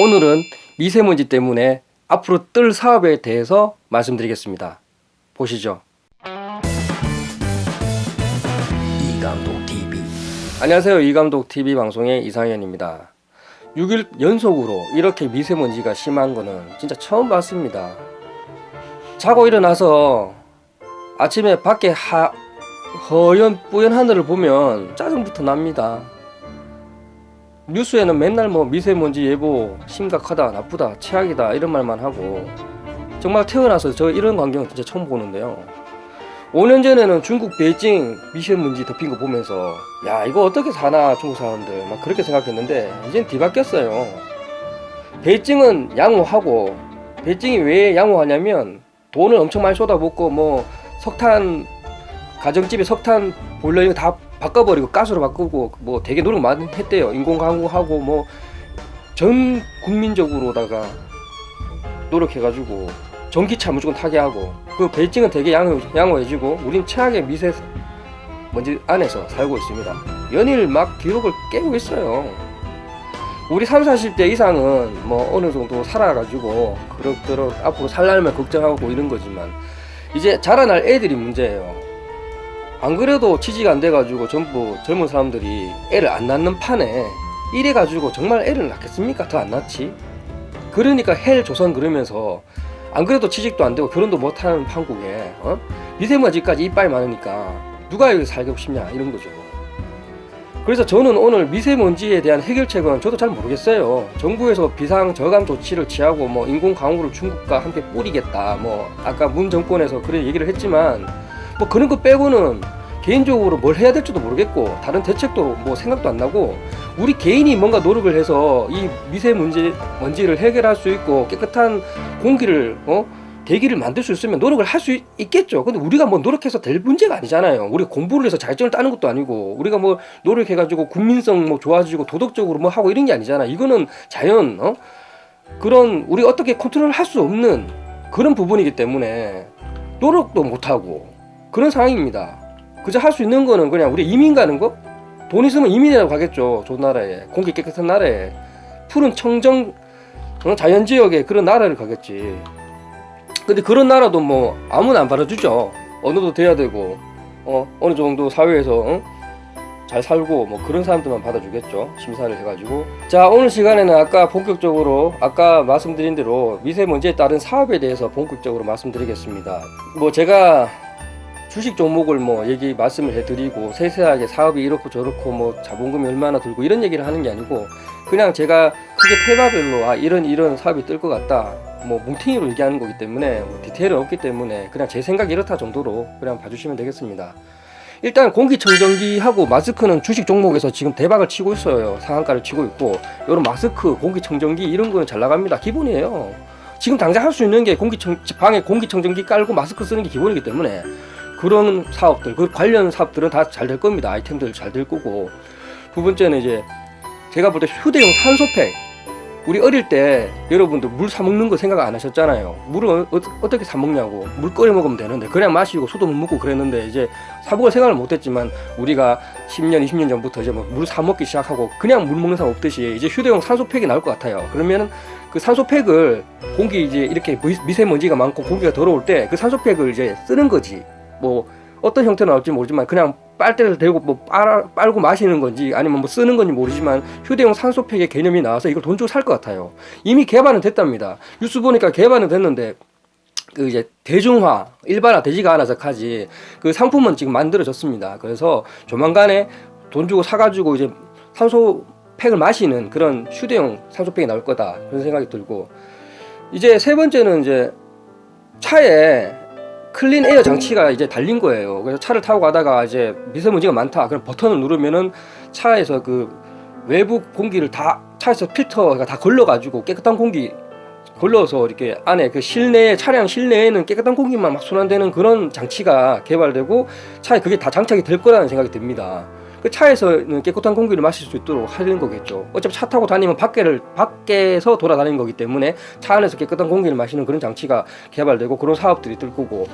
오늘은 미세먼지 때문에 앞으로 뜰 사업에 대해서 말씀드리겠습니다. 보시죠. 이감독 TV 안녕하세요. 이감독 TV 방송의 이상현입니다. 6일 연속으로 이렇게 미세먼지가 심한 거는 진짜 처음 봤습니다. 자고 일어나서 아침에 밖에 하, 허연 뿌연 하늘을 보면 짜증부터 납니다. 뉴스에는 맨날 뭐 미세먼지 예보 심각하다 나쁘다 최악이다 이런 말만 하고 정말 태어나서 저 이런 광경은 진짜 처음 보는데요. 5년 전에는 중국 베이징 미세먼지 덮인 거 보면서 야 이거 어떻게 사나 중국 사람들. 막 그렇게 생각했는데 이젠 뒤바뀌었어요. 베이징은 양호하고 베이징이 왜 양호하냐면 돈을 엄청 많이 쏟아붓고 뭐 석탄 가정집에 석탄 보일러 이거 다 바꿔버리고 가스로 바꾸고 뭐 되게 노력 많이 했대요. 인공광고하고 뭐 전 국민적으로다가 노력해가지고 전기차 무조건 타게 하고 그 베이징은 되게 양호, 양호해지고 우린 최악의 미세 먼지 안에서 살고 있습니다. 연일 막 기록을 깨고 있어요. 우리 30, 40대 이상은 뭐 어느 정도 살아가지고 그럭저럭 앞으로 살 날만 걱정하고 이런 거지만 이제 자라날 애들이 문제예요 안 그래도 취지가 안 돼가지고 전부 젊은 사람들이 애를 안 낳는 판에 이래가지고 정말 애를 낳겠습니까? 더 안 낳지? 그러니까 헬 조선 그러면서 안 그래도 취직도 안 되고 결혼도 못하는 판국에 어? 미세먼지까지 이빨 많으니까 누가 여기 살고 싶냐 이런 거죠 그래서 저는 오늘 미세먼지에 대한 해결책은 저도 잘 모르겠어요 정부에서 비상 저감 조치를 취하고 뭐 인공 강우를 중국과 함께 뿌리겠다 뭐 아까 문 정권에서 그런 얘기를 했지만 뭐 그런 거 빼고는 개인적으로 뭘 해야 될지도 모르겠고 다른 대책도 뭐 생각도 안 나고 우리 개인이 뭔가 노력을 해서 이 미세먼지 먼지를 해결할 수 있고 깨끗한 공기를 어 대기를 만들 수 있으면 노력을 할 수 있겠죠. 근데 우리가 뭐 노력해서 될 문제가 아니잖아요. 우리가 공부를 해서 자격증을 따는 것도 아니고 우리가 뭐 노력해 가지고 국민성 뭐 좋아지고 도덕적으로 뭐 하고 이런 게 아니잖아. 이거는 자연 어 그런 우리 어떻게 컨트롤 할 수 없는 그런 부분이기 때문에 노력도 못 하고 그런 상황입니다. 그저 할 수 있는 거는 그냥 우리 이민 가는 거? 돈 있으면 이민이라고 가겠죠. 좋은 나라에. 공기 깨끗한 나라에. 푸른 청정 어, 자연지역에 그런 나라를 가겠지. 근데 그런 나라도 뭐 아무나 안 받아주죠. 어느도 돼야 되고 어, 어느 정도 사회에서 어? 잘 살고 뭐 그런 사람들만 받아주겠죠. 심사를 해가지고. 자 오늘 시간에는 아까 본격적으로 아까 말씀드린 대로 미세먼지에 따른 사업에 대해서 본격적으로 말씀드리겠습니다. 뭐 제가 주식 종목을 뭐 얘기 말씀을 해드리고 세세하게 사업이 이렇고 저렇고 뭐 자본금이 얼마나 들고 이런 얘기를 하는 게 아니고 그냥 제가 크게 테마별로 아 이런 이런 사업이 뜰 것 같다. 뭐 뭉탱이로 얘기하는 거기 때문에 뭐 디테일은 없기 때문에 그냥 제 생각이 이렇다 정도로 그냥 봐주시면 되겠습니다. 일단 공기청정기하고 마스크는 주식 종목에서 지금 대박을 치고 있어요. 상한가를 치고 있고 이런 마스크 공기청정기 이런 거는 잘 나갑니다. 기본이에요. 지금 당장 할 수 있는 게 공기청 방에 공기청정기 깔고 마스크 쓰는 게 기본이기 때문에 그런 사업들 그 관련 사업들은 다 잘 될 겁니다. 아이템들 잘 될 거고. 두 번째는 이제 제가 볼 때 휴대용 산소팩. 우리 어릴 때 여러분들 물 사 먹는 거 생각 안 하셨잖아요. 물을 어, 떻게 사 먹냐고. 물 끓여 먹으면 되는데 그냥 마시고 수도 못 먹고 그랬는데 이제 사복을 생각을 못 했지만 우리가 10년 20년 전부터 이제 뭐물사 먹기 시작하고 그냥 물 먹는 사람 없듯이 이제 휴대용 산소팩이 나올 것 같아요. 그러면 그 산소팩을 공기 이제 이렇게 미세먼지가 많고 공기가 더러울 때 그 산소팩을 이제 쓰는 거지 뭐 어떤 형태로 나올지 모르지만 그냥 빨대를 대고 뭐 빨, 빨고 마시는 건지 아니면 뭐 쓰는 건지 모르지만 휴대용 산소팩의 개념이 나와서 이걸 돈 주고 살 것 같아요. 이미 개발은 됐답니다. 뉴스 보니까 개발은 됐는데 그 이제 대중화 일반화 되지가 않아서 까지 그 상품은 지금 만들어졌습니다. 그래서 조만간에 돈 주고 사가지고 이제 산소 팩을 마시는 그런 휴대용 산소팩이 나올 거다 그런 생각이 들고 이제 세 번째는 이제 차에 clean air 장치가 이제 달린 거예요. 그래서 차를 타고 가다가 이제 미세먼지가 많다. 그럼 버튼을 누르면은 차에서 그 외부 공기를 다 차에서 필터가 다 걸러 가지고 깨끗한 공기 걸러서 이렇게 안에 그 실내 차량 실내에는 깨끗한 공기만 막 순환되는 그런 장치가 개발되고 차에 그게 다 장착이 될 거라는 생각이 듭니다. 그 차에서는 깨끗한 공기를 마실 수 있도록 하는 거겠죠. 어차피 차 타고 다니면 밖에를 밖에서 돌아다니는 거기 때문에 차 안에서 깨끗한 공기를 마시는 그런 장치가 개발되고 그런 사업들이 뜰 거고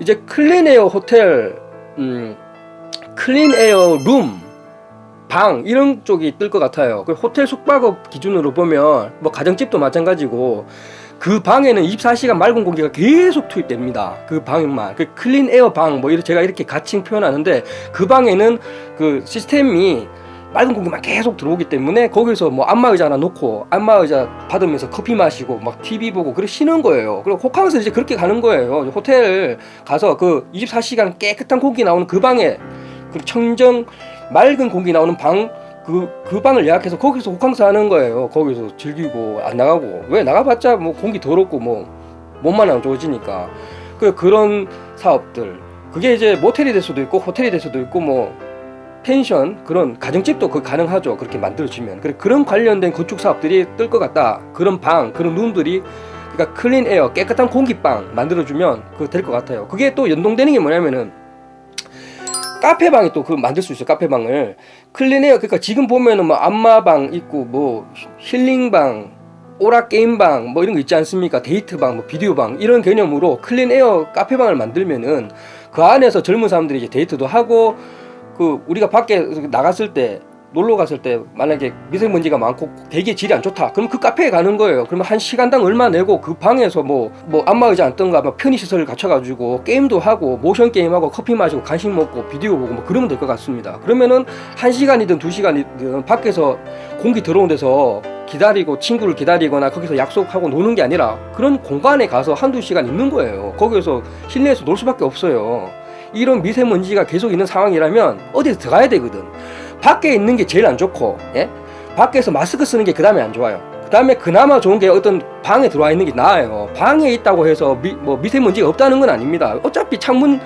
이제 clean air 호텔, 음, clean air 룸 방 이런 쪽이 뜰 것 같아요. 그 호텔 숙박업 기준으로 보면 뭐 가정집도 마찬가지고 그 방에는 24시간 맑은 공기가 계속 투입됩니다. 그 방만 그 clean air 방 뭐 제가 이렇게 가칭 표현하는데 그 방에는 그 시스템이 맑은 공기만 계속 들어오기 때문에 거기서 뭐 안마의자 하나 놓고 안마의자 받으면서 커피 마시고 막 TV 보고 그렇게 쉬는 거예요. 그리고 호캉스 이제 그렇게 가는 거예요. 호텔 가서 그 24시간 깨끗한 공기 나오는 그 방에 그 청정 맑은 공기 나오는 방 그, 그 방을 예약해서 거기서 호캉스 하는 거예요. 거기서 즐기고 안 나가고. 왜 나가봤자 뭐 공기 더럽고 뭐 몸만 안 좋아지니까. 그 그런 사업들. 그게 이제 모텔이 될 수도 있고 호텔이 될 수도 있고 뭐 펜션 그런 가정집도 그 가능하죠. 그렇게 만들어주면. 그래 그런 관련된 건축 사업들이 뜰 것 같다. 그런 방 그런 룸들이 그러니까 clean air 깨끗한 공기방 만들어주면 그거 될것 같아요. 그게 또 연동되는 게 뭐냐면은 카페방이 또 그 만들 수 있어요 카페방을. clean air 그러니까 지금 보면은 뭐 안마방 있고 뭐 힐링방 오락 게임방 뭐 이런 거 있지 않습니까? 데이트방 뭐 비디오방 이런 개념으로 clean air 카페방을 만들면은 그 안에서 젊은 사람들이 이제 데이트도 하고 그 우리가 밖에 나갔을 때 놀러 갔을 때 만약에 미세먼지가 많고 대기 질이 안 좋다 그럼 그 카페에 가는 거예요. 그러면 한 시간당 얼마 내고 그 방에서 뭐 뭐 안마의자 앉던가 뭐 편의 시설을 갖춰가지고 게임도 하고 모션 게임하고 커피 마시고 간식 먹고 비디오 보고 뭐 그러면 될 것 같습니다. 그러면은 한 시간이든 두 시간이든 밖에서 공기 들어온 데서 기다리고 친구를 기다리거나 거기서 약속하고 노는 게 아니라 그런 공간에 가서 한두 시간 있는 거예요. 거기서 실내에서 놀 수밖에 없어요. 이런 미세먼지가 계속 있는 상황이라면 어디서 들어가야 되거든 밖에 있는 게 제일 안 좋고 예? 밖에서 마스크 쓰는 게 그 다음에 안 좋아요. 그 다음에 그나마 좋은 게 어떤 방에 들어와 있는 게 나아요. 방에 있다고 해서 미, 뭐 미세먼지가 없다는 건 아닙니다. 어차피 창문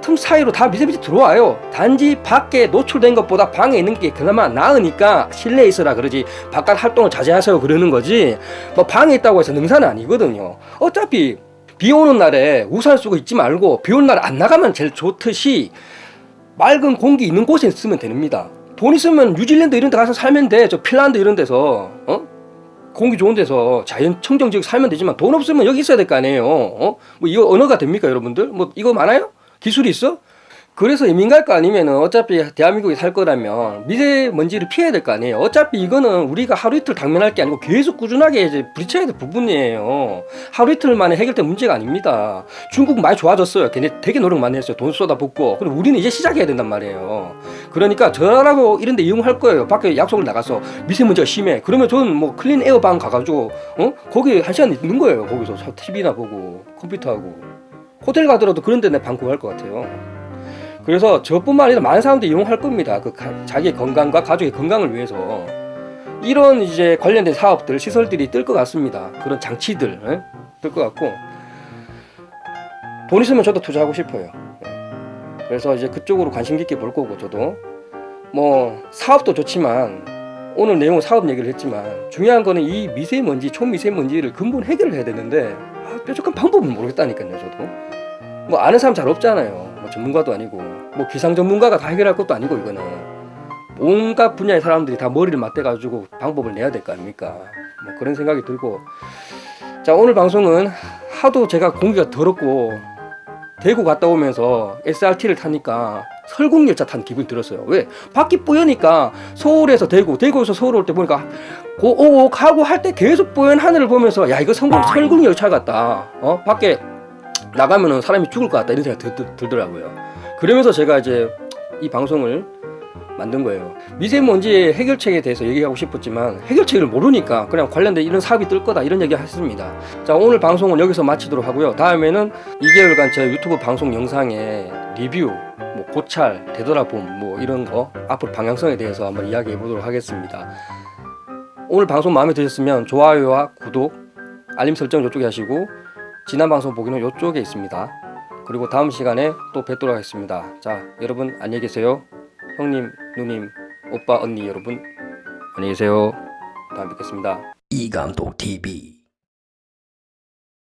틈 사이로 다 미세먼지 들어와요. 단지 밖에 노출된 것보다 방에 있는 게 그나마 나으니까 실내에 있어라 그러지 바깥 활동을 자제하세요 그러는 거지. 뭐 방에 있다고 해서 능사는 아니거든요. 어차피 비 오는 날에 우산 쓰고 있지 말고 비 오는 날에 안 나가면 제일 좋듯이 맑은 공기 있는 곳에 쓰면 됩니다. 돈 있으면 뉴질랜드 이런 데 가서 살면 돼. 저 핀란드 이런 데서 어? 공기 좋은 데서 자연 청정 지역 살면 되지만 돈 없으면 여기 있어야 될 거 아니에요. 어? 뭐 이거 언어가 됩니까, 여러분들? 뭐 이거 많아요? 기술이 있어? 그래서 이민 갈 거 아니면은 어차피 대한민국에 살 거라면 미세먼지를 피해야 될 거 아니에요. 어차피 이거는 우리가 하루 이틀 당면할 게 아니고 계속 꾸준하게 이제 부딪혀야 될 부분이에요. 하루 이틀 만에 해결될 문제가 아닙니다. 중국 많이 좋아졌어요. 걔네 되게 노력 많이 했어요. 돈 쏟아붓고. 그리고 우리는 이제 시작해야 된단 말이에요. 그러니까 저라고 이런 데 이용할 거예요. 밖에 약속을 나가서 미세먼지가 심해. 그러면 저는 뭐 클린 에어방 가가지고 어? 거기 한 시간 있는 거예요. 거기서 TV나 보고 컴퓨터하고. 호텔 가더라도 그런 데 내 방 구할 것 같아요. 그래서 저뿐만 아니라 많은 사람들이 이용할 겁니다. 그 가, 자기 건강과 가족의 건강을 위해서 이런 이제 관련된 사업들, 시설들이 뜰 것 같습니다. 그런 장치들 예? 뜰것 같고 돈 있으면 저도 투자하고 싶어요. 예. 그래서 이제 그쪽으로 관심 깊게 볼 거고 저도 뭐 사업도 좋지만 오늘 내용은 사업 얘기를 했지만 중요한 거는 이 미세먼지, 초미세먼지를 근본 해결을 해야 되는데 아, 뾰족한 방법은 모르겠다니까요. 저도 뭐 아는 사람 잘 없잖아요. 뭐 전문가도 아니고 뭐 기상 전문가가 다 해결할 것도 아니고 이거는. 온갖 분야의 사람들이 다 머리를 맞대 가지고 방법을 내야 될 거 아닙니까? 뭐 그런 생각이 들고. 자 오늘 방송은 하도 제가 공기가 더럽고 대구 갔다 오면서 SRT를 타니까 설국열차 탄 기분이 들었어요. 왜? 밖이 뿌여니까 서울에서 대구 대구에서 서울 올 때 보니까 고옥 하고 할 때 계속 뿌연 하늘을 보면서 야 이거 성공 설국열차 같다. 어? 밖에 나가면은 사람이 죽을 것 같다 이런 생각이 들, 들 더라고요. 그러면서 제가 이제 이 방송을 만든 거예요. 미세먼지의 해결책에 대해서 얘기하고 싶었지만 해결책을 모르니까 그냥 관련된 이런 사업이 뜰 거다 이런 얘기 했습니다. 자 오늘 방송은 여기서 마치도록 하고요. 다음에는 2개월간 제 유튜브 방송 영상에 리뷰 뭐 고찰 되돌아봄 뭐 이런 거 앞으로 방향성에 대해서 한번 이야기해 보도록 하겠습니다. 오늘 방송 마음에 드셨으면 좋아요와 구독 알림 설정 이쪽에 하시고 지난 방송 보기는 이쪽에 있습니다. 그리고 다음 시간에 또 뵙도록 하겠습니다. 자, 여러분 안녕히 계세요. 형님, 누님, 오빠, 언니 여러분 안녕히 계세요. 다음 뵙겠습니다. 이감독 TV